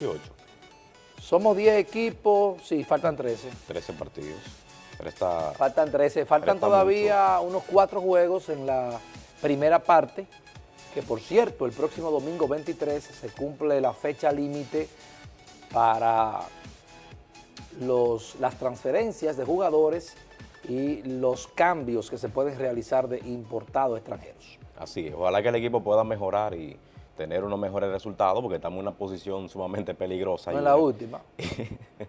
18. Somos 10 equipos, sí, faltan 13. 13 partidos. Faltan 13, faltan Resta todavía unos cuatro juegos en la primera parte, que por cierto, el próximo domingo 23 se cumple la fecha límite para los, las transferencias de jugadores y los cambios que se pueden realizar de importados extranjeros. Así es. Ojalá que el equipo pueda mejorar y tener unos mejores resultados porque estamos en una posición sumamente peligrosa. No es la última.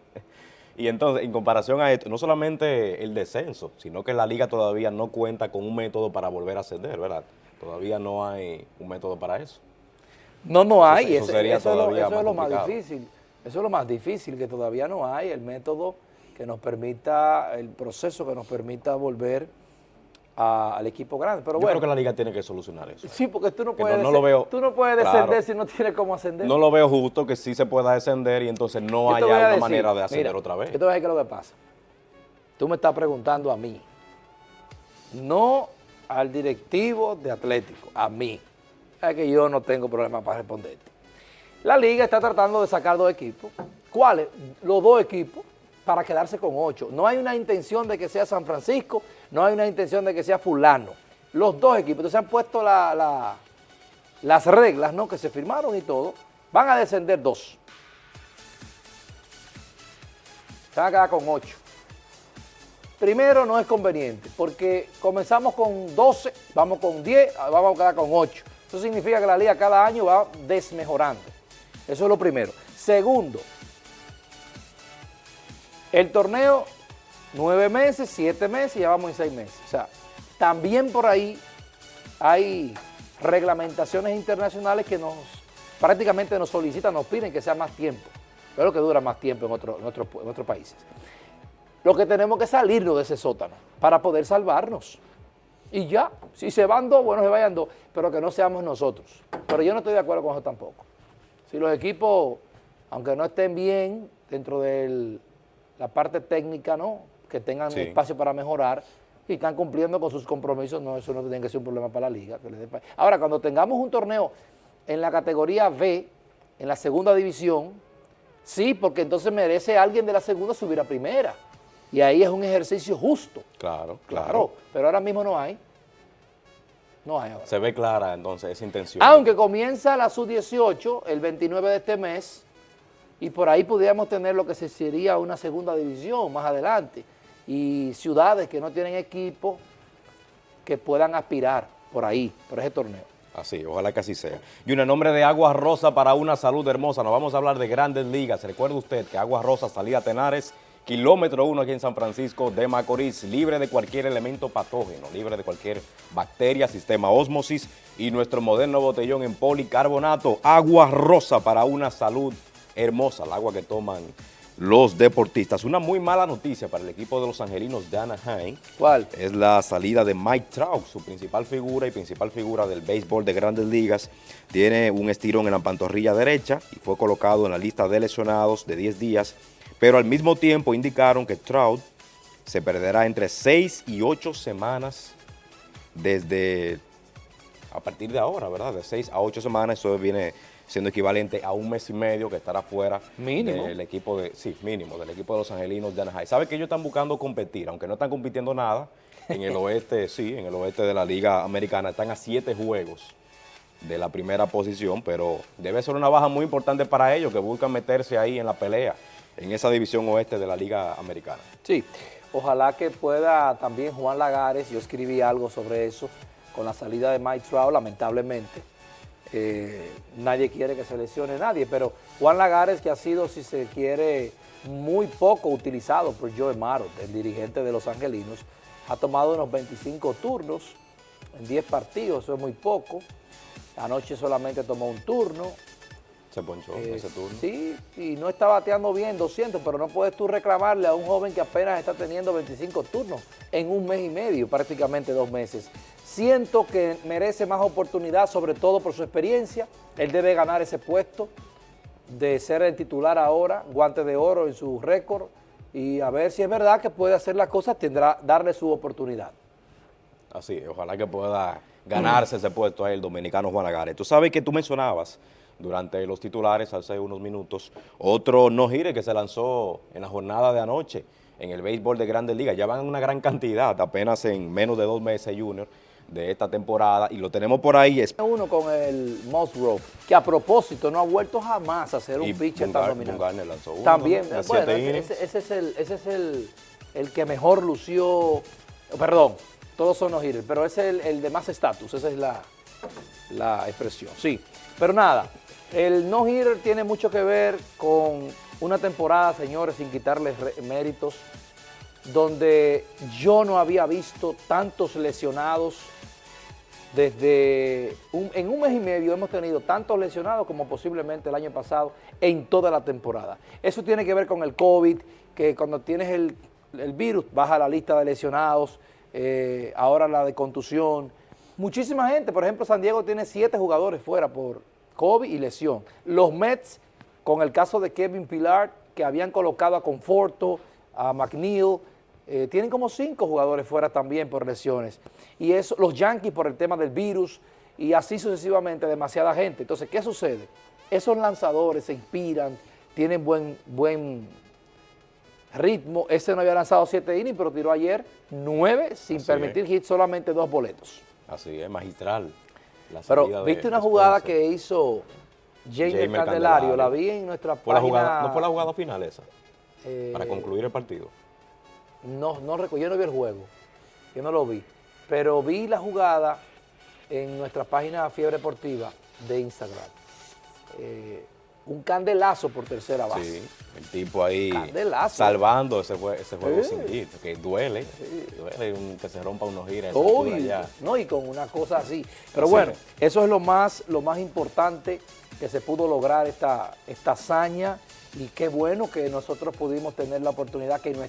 Y entonces, en comparación a esto, no solamente el descenso, sino que la liga todavía no cuenta con un método para volver a ascender, ¿verdad? Todavía no hay un método para eso. No, no hay, Eso eso, sería eso es lo, todavía es más difícil. Eso es lo más difícil, que todavía no hay el método que nos permita, el proceso que nos permita volver a- al equipo grande. Pero Yo bueno, creo que la liga tiene que solucionar eso. sí, porque tú no puedes, no- no lo descend- veo tú no puedes claro. descender si no tienes cómo ascender. No lo veo justo que sí se pueda descender y entonces no haya una decir, manera de ascender mira, otra vez. Yo te voy a decir qué es lo que pasa. Tú me estás preguntando a mí, no al directivo de Atlético, a mí. Es que yo no tengo problema para responderte. La liga está tratando de sacar dos equipos. ¿Cuáles? Los dos equipos para quedarse con ocho. No hay una intención de que sea San Francisco, no hay una intención de que sea fulano. Los dos equipos. Entonces han puesto la- la- las reglas ¿no? que se firmaron y todo. Van a descender dos. Se van a quedar con 8. Primero no es conveniente, porque comenzamos con 12, vamos con 10, vamos a quedar con 8. Eso significa que la liga cada año va desmejorando. Eso es lo primero. Segundo, el torneo, 9 meses, 7 meses, ya vamos en 6 meses. O sea, también por ahí hay reglamentaciones internacionales que nos prácticamente nos solicitan, nos piden que sea más tiempo. Pero que dura más tiempo en, en, otro- en otros países. Lo que tenemos que salirnos de ese sótano para poder salvarnos. Y ya, si se van dos, bueno, se vayan dos, pero que no seamos nosotros. Pero yo no estoy de acuerdo con eso tampoco. Si los equipos, aunque no estén bien dentro de la parte técnica, ¿no? Que tengan Sí. espacio para mejorar y están cumpliendo con sus compromisos, no, eso no tiene que ser un problema para la liga. que le Ahora, cuando tengamos un torneo en la categoría B, en la segunda división, sí, porque entonces merece alguien de la segunda subir a primera. Y ahí es un ejercicio justo, Claro, claro, claro. pero ahora mismo no hay. No hay ahora. Se ve clara entonces esa intención. Aunque comienza la sub-18 el 29 de este mes y por ahí pudiéramos tener lo que se sería una segunda división más adelante y ciudades que no tienen equipo que puedan aspirar por ahí, por ese torneo. Así, ojalá que así sea. Y un nombre de Aguas Rosa para una salud hermosa. Nos vamos a hablar de grandes ligas. Recuerde usted que Aguas Rosa, salida Tenares, kilómetro uno aquí en San Francisco de Macorís, libre de cualquier elemento patógeno, libre de cualquier bacteria, sistema ósmosis y nuestro moderno botellón en policarbonato. Agua Rosa para una salud hermosa, el agua que toman los deportistas. Una muy mala noticia para el equipo de los angelinos de Anaheim ¿Cuál? es la salida de Mike Trout, su principal figura y principal figura del béisbol de grandes ligas. Tiene un estirón en la pantorrilla derecha y fue colocado en la lista de lesionados de 10 días, pero al mismo tiempo indicaron que Trout se perderá entre 6 y 8 semanas desde a partir de ahora, ¿verdad? De 6 a 8 semanas, eso viene siendo equivalente a un mes y medio que estará fuera Mínimo. del equipo de, sí, mínimo, del equipo de los angelinos de Anaheim. ¿Sabe que ellos están buscando competir? Aunque no están compitiendo nada, en el oeste, sí, en el oeste de la Liga Americana, están a 7 juegos de la primera posición, pero debe ser una baja muy importante para ellos que buscan meterse ahí en la pelea, en esa división oeste de la Liga Americana. Sí, ojalá que pueda también Juan Lagares, yo escribí algo sobre eso, con la salida de Mike Trout, lamentablemente. Eh, nadie quiere que se lesione nadie, pero Juan Lagares, que ha sido, si se quiere, muy poco utilizado por Joe Maro, el dirigente de los angelinos, ha tomado unos 25 turnos en 10 partidos, eso es muy poco. Anoche solamente tomó un turno, Se ponchó eh, ese turno. Sí, y no está bateando bien 200, pero no puedes tú reclamarle a un joven que apenas está teniendo 25 turnos en un mes y medio, prácticamente dos meses. Siento que merece más oportunidad, sobre todo por su experiencia. Él debe ganar ese puesto de ser el titular ahora, guante de oro en su récord, y a ver si es verdad que puede hacer las cosas, tendrá darle su oportunidad. Así, ojalá que pueda ganarse ese puesto ahí el dominicano Juan Lagares. Tú sabes que tú mencionabas durante los titulares hace unos minutos. Otro no gire que se lanzó en la jornada de anoche en el béisbol de Grandes Ligas. Ya van una gran cantidad, apenas en menos de dos meses, Junior, de esta temporada. Y lo tenemos por ahí. Es Uno con el Musgrove, que a propósito no ha vuelto jamás a ser un pitcher tan dominante. Bumgarner lanzó uno, También, ¿no? Bueno, ese, es, el, ese es el, el que mejor lució, perdón, todos son no hitters, pero ese es el, el de más estatus, esa es la, la expresión, sí. Pero nada, el no hitter tiene mucho que ver con una temporada, señores, sin quitarles méritos, donde yo no había visto tantos lesionados desde un- en un mes y medio hemos tenido tantos lesionados como posiblemente el año pasado en toda la temporada. Eso tiene que ver con el COVID, que cuando tienes el, el virus baja la lista de lesionados, eh, ahora la de contusión. Muchísima gente, por ejemplo, San Diego tiene siete jugadores fuera por COVID y lesión. Los Mets, con el caso de Kevin Pilar, que habían colocado a Conforto, a McNeil, eh, tienen como cinco jugadores fuera también por lesiones. Y eso, los Yankees por el tema del virus y así sucesivamente, demasiada gente. Entonces, ¿qué sucede? Esos lanzadores se inspiran, tienen buen, buen ritmo. Ese no había lanzado siete innings, pero tiró ayer nueve sin Así permitir hit, solamente dos boletos. Así es, magistral. la Pero viste una jugada Spencer. que hizo Jamer Candelario, Candelario. la vi en nuestra Fue la página. jugada, ¿No fue la jugada final esa? eh, Para concluir el partido. No, no recuerdo, yo no vi el juego, yo no lo vi, pero vi la jugada en nuestra página Fiebre Deportiva de Instagram. Eh, un candelazo por tercera base. Sí, el tipo ahí Candelazo. salvando ese, jue- ese juego Sí. sin hit, que duele, duele un- que se rompa unos giras. No, y con una cosa así. Pero Así bueno, es. eso es lo más, lo más importante que se pudo lograr esta, esta hazaña y qué bueno que nosotros pudimos tener la oportunidad que nuestra